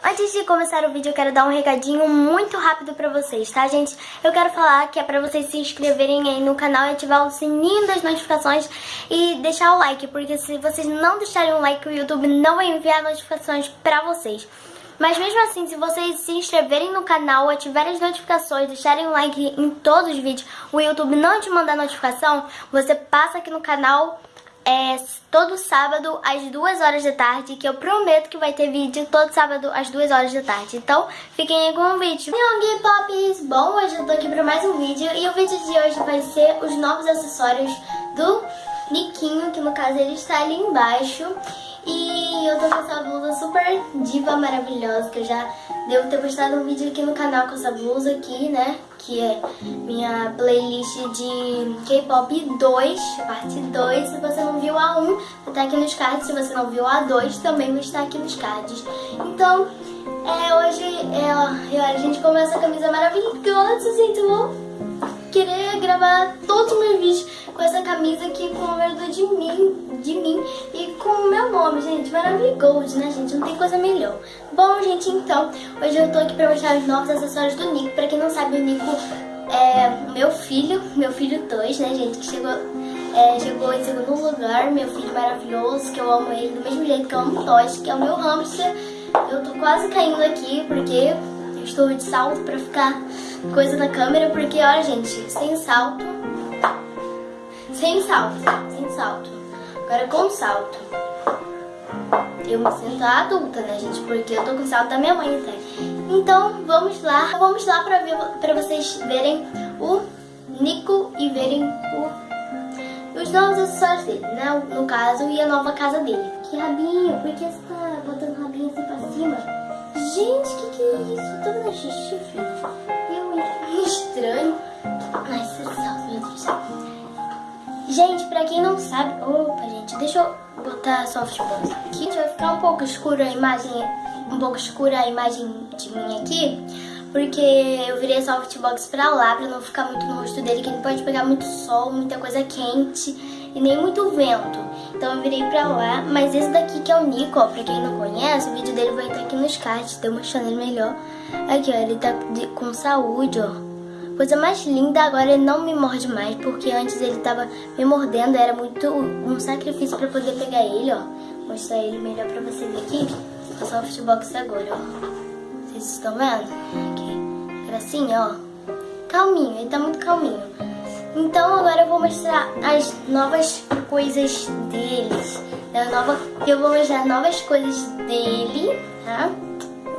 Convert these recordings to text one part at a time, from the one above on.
Antes de começar o vídeo, eu quero dar um recadinho muito rápido pra vocês, tá, gente? Eu quero falar que é pra vocês se inscreverem aí no canal e ativar o sininho das notificações e deixar o like, porque se vocês não deixarem o like, o YouTube não vai enviar notificações pra vocês. Mas mesmo assim, se vocês se inscreverem no canal, ativarem as notificações, deixarem um like em todos os vídeos, o YouTube não te mandar notificação, você passa aqui no canal é, todo sábado às 2 horas da tarde, que eu prometo que vai ter vídeo todo sábado às 2 horas da tarde. Então, fiquem aí com o vídeo. Young Pops! Bom, hoje eu tô aqui pra mais um vídeo e o vídeo de hoje vai ser os novos acessórios do Niquinho, que no caso ele está ali embaixo. E eu tô com essa blusa super diva maravilhosa, que eu já devo ter postado um vídeo aqui no canal com essa blusa aqui, né? Que é minha playlist de K-pop 2, parte 2. Se você a 1, vai estar aqui nos cards. Se você não viu a 2, também vai estar aqui nos cards. Então, é, hoje é, a gente começa a camisa maravilhosa, gente. Eu vou querer gravar todos os meus vídeos com essa camisa aqui com o número de mim, de mim e com o meu nome, gente. Maravilhoso, né, gente? Não tem coisa melhor. Bom, gente, então, hoje eu tô aqui pra mostrar os novos acessórios do Nico. Pra quem não sabe, o Nico é meu filho, meu filho Toys, né, gente, que chegou... É, chegou em segundo lugar, meu filho maravilhoso, que eu amo ele do mesmo jeito que eu amo Toys, que é o meu hamster. Eu tô quase caindo aqui porque eu estou de salto pra ficar coisa na câmera, porque olha, gente, sem salto sem salto, sem salto. Agora com salto. Eu me sinto adulta, né, gente? Porque eu tô com salto da minha mãe até. Então, vamos lá. Vamos lá pra, ver, pra vocês verem o Nico e verem o, os novos acessórios dele, né? No caso, e a nova casa dele. Que rabinho, por que você tá botando rabinho assim pra cima? Gente, que que é isso? Tô vendo chifre. Eu, estranho. Ai, salto, meu Deus. Gente, pra quem não sabe... Opa, gente, deixa eu botar softbox aqui. Vai ficar um pouco escura a imagem... Um pouco escura a imagem de mim aqui. Porque eu virei a softbox pra lá, pra não ficar muito no rosto dele. Que ele pode pegar muito sol, muita coisa quente e nem muito vento. Então eu virei pra lá. Mas esse daqui que é o Nico, ó, pra quem não conhece, o vídeo dele vai estar aqui nos cards. Tô mostrando ele melhor. Aqui, ó, ele tá com saúde, ó. Coisa mais linda, agora ele não me morde mais, porque antes ele tava me mordendo, era muito um sacrifício pra poder pegar ele, ó. Vou mostrar ele melhor pra você ver aqui. O softbox agora, ó. Vocês estão vendo? Aqui. Gracinha, ó. Calminho, ele tá muito calminho. Então agora eu vou mostrar as novas coisas deles. Da nova, eu vou mostrar novas coisas dele, tá?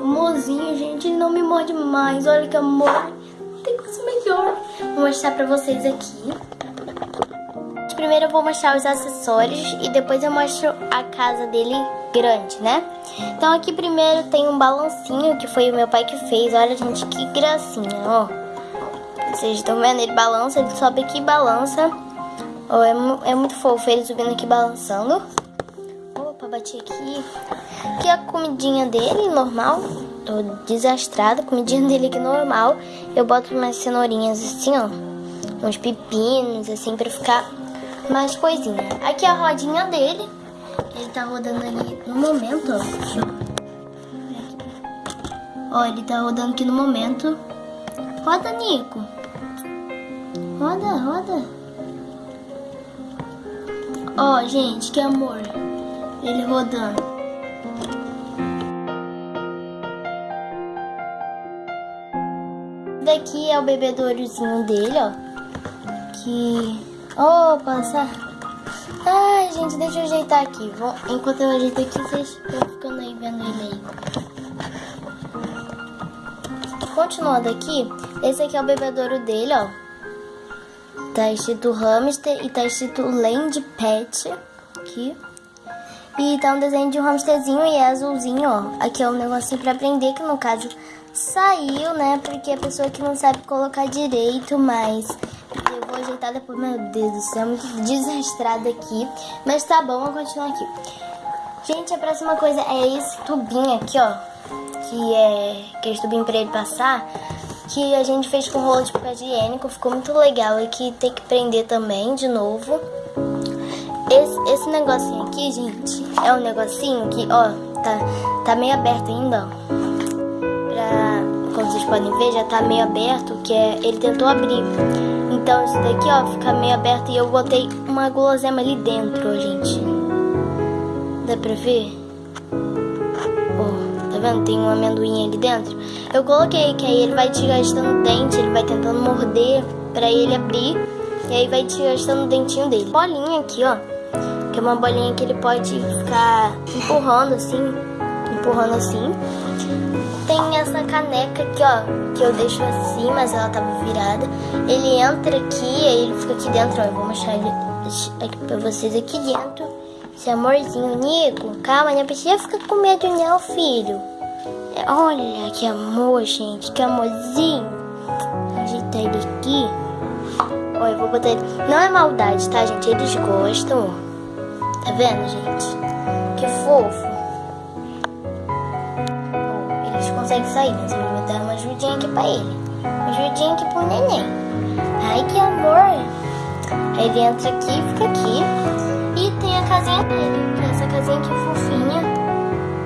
Mozinho, gente, ele não me morde mais. Olha que amor tem coisa melhor. Vou mostrar pra vocês aqui. Primeiro eu vou mostrar os acessórios e depois eu mostro a casa dele grande, né? Então aqui primeiro tem um balancinho que foi o meu pai que fez. Olha, gente, que gracinha, ó. Vocês estão vendo? Ele balança, ele sobe aqui e balança. Ó, é, é muito fofo ele subindo aqui balançando. Opa, bati aqui. Aqui é a comidinha dele, normal tô desastrada, comidinha dele aqui normal. Eu boto umas cenourinhas assim, ó. Uns pepinos, assim, pra ficar mais coisinha. Aqui é a rodinha dele. Ele tá rodando ali no momento, ó. Ó, ele tá rodando aqui no momento. Roda, Nico. Roda, roda. Ó, gente, que amor. Ele rodando. daqui é o bebedourozinho dele, ó. Que... Opa, essa... Ai, gente, deixa eu ajeitar aqui. Vou... Enquanto eu ajeito aqui, vocês estão ficando aí vendo ele aí. Continuando aqui, esse aqui é o bebedouro dele, ó. Tá escrito hamster e tá escrito land pet aqui. E tá um desenho de um hamsterzinho e é azulzinho, ó. Aqui é um negocinho pra prender, que no caso saiu, né? Porque a pessoa que não sabe colocar direito, mas eu vou ajeitar depois. Meu Deus do céu, muito desastrado aqui. Mas tá bom, vou continuar aqui. Gente, a próxima coisa é esse tubinho aqui, ó. Que é aquele tubinho pra ele passar. Que a gente fez com rolo de papel higiênico. Ficou muito legal. E que tem que prender também, de novo. Esse, esse negocinho aqui, gente, é um negocinho que, ó, tá, tá meio aberto ainda, ó como vocês podem ver, já tá meio aberto, que é, ele tentou abrir. Então isso daqui, ó, fica meio aberto e eu botei uma gulosema ali dentro, gente. Dá pra ver? Ó, tá vendo? Tem um amendoim ali dentro. Eu coloquei que aí ele vai te gastando dente, ele vai tentando morder pra ele abrir. E aí vai te gastando o dentinho dele. Bolinha aqui, ó. Que é uma bolinha que ele pode ficar empurrando assim. Empurrando assim. Tem essa caneca aqui, ó. Que eu deixo assim, mas ela tava virada. Ele entra aqui, aí ele fica aqui dentro, ó. Eu vou mostrar ele aqui pra vocês aqui dentro. Esse amorzinho, Nico. Calma, não precisa ficar com medo não, filho. Olha que amor, gente. Que amorzinho. Agitar ele aqui. Olha, eu vou botar ele. Não é maldade, tá, gente? Eles gostam. Tá vendo, gente? Que fofo. Eles conseguem sair, mas eu vou dar uma ajudinha aqui pra ele. Uma ajudinha aqui pro neném. Ai, que amor. Aí ele entra aqui, fica aqui. E tem a casinha dele, que é essa casinha aqui fofinha.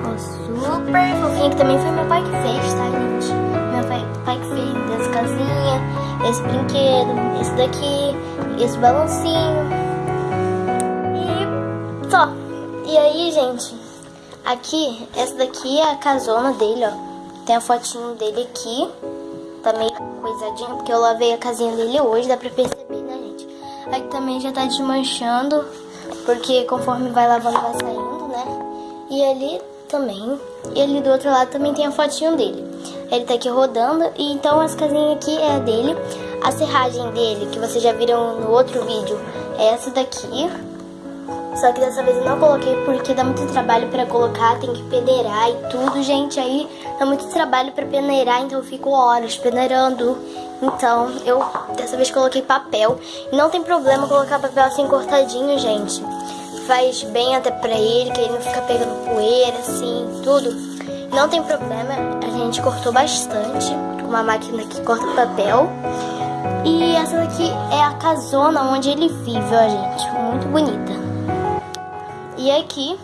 Ó, super fofinha, que também foi meu pai que fez, tá, gente? Meu pai, pai que fez essa casinha, esse brinquedo, esse daqui, esse balancinho. E só. E aí, gente, aqui, essa daqui é a casona dele, ó. Tem a fotinho dele aqui. Tá meio coisadinha, porque eu lavei a casinha dele hoje, dá pra perceber, né, gente? Aqui também já tá desmanchando, porque conforme vai lavando vai saindo, né? E ali também. E ali do outro lado também tem a fotinho dele. Ele tá aqui rodando, e então as casinhas aqui é a dele. A serragem dele, que vocês já viram no outro vídeo, é essa daqui. Só que dessa vez eu não coloquei porque dá muito trabalho pra colocar, tem que peneirar e tudo, gente. Aí dá muito trabalho pra peneirar, então eu fico horas peneirando. Então eu dessa vez coloquei papel. E não tem problema colocar papel assim cortadinho, gente. Faz bem até pra ele, que ele não fica pegando poeira, assim, tudo. Não tem problema, a gente cortou bastante com uma máquina que corta papel. E essa daqui é a casona onde ele vive, ó, gente. Muito bonita. E aqui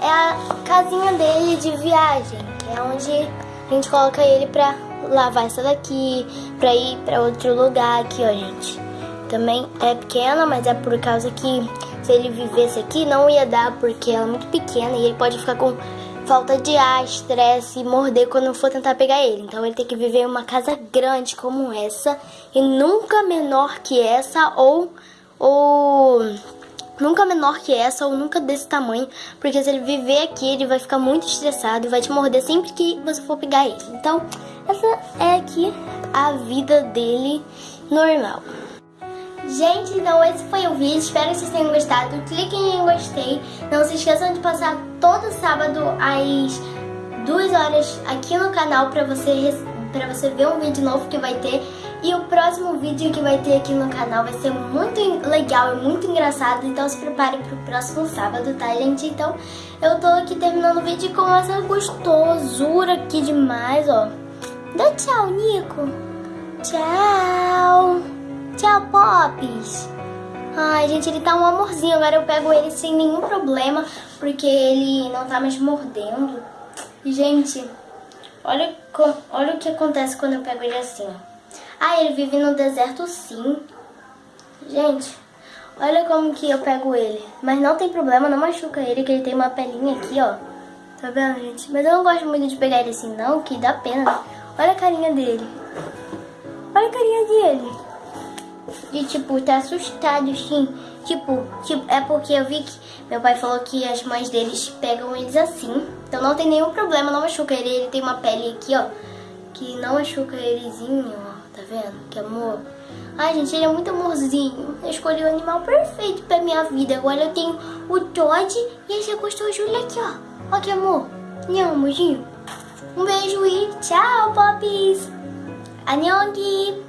é a casinha dele de viagem. É onde a gente coloca ele pra lavar essa daqui, pra ir pra outro lugar aqui, ó, gente. Também é pequena, mas é por causa que se ele vivesse aqui não ia dar, porque ela é muito pequena e ele pode ficar com falta de ar, estresse e morder quando for tentar pegar ele. Então ele tem que viver em uma casa grande como essa e nunca menor que essa ou ou nunca menor que essa ou nunca desse tamanho, porque se ele viver aqui, ele vai ficar muito estressado e vai te morder sempre que você for pegar ele. Então, essa é aqui a vida dele normal. Gente, então esse foi o vídeo, espero que vocês tenham gostado. Cliquem em gostei, não se esqueçam de passar todo sábado às 2 horas aqui no canal pra você, pra você ver um vídeo novo que vai ter. E o próximo vídeo que vai ter aqui no canal vai ser muito legal e muito engraçado, então se prepare pro próximo sábado, tá, gente? Então, eu tô aqui terminando o vídeo com essa gostosura aqui demais, ó. Dá tchau, Nico. Tchau. Tchau, Pops. Ai, gente, ele tá um amorzinho. Agora eu pego ele sem nenhum problema, porque ele não tá mais mordendo. Gente, olha, olha o que acontece quando eu pego ele assim, ó. Ah, ele vive no deserto sim. Gente, olha como que eu pego ele. Mas não tem problema, não machuca ele, que ele tem uma pelinha aqui, ó. Tá vendo, gente? Mas eu não gosto muito de pegar ele assim, não, que dá pena. Olha a carinha dele. Olha a carinha dele. De, tipo, tá assustado, assim. Tipo, tipo, é porque eu vi que meu pai falou que as mães deles pegam eles assim. Então não tem nenhum problema, não machuca ele. Ele tem uma pele aqui, ó, que não machuca elezinho, vendo? Que amor. Ai, gente, ele é muito amorzinho. Eu escolhi o animal perfeito pra minha vida. Agora eu tenho o Todd e esse Júlia aqui, ó. Ó que amor. Não, amorzinho. Um beijo e tchau, poppies. Annyeonggi.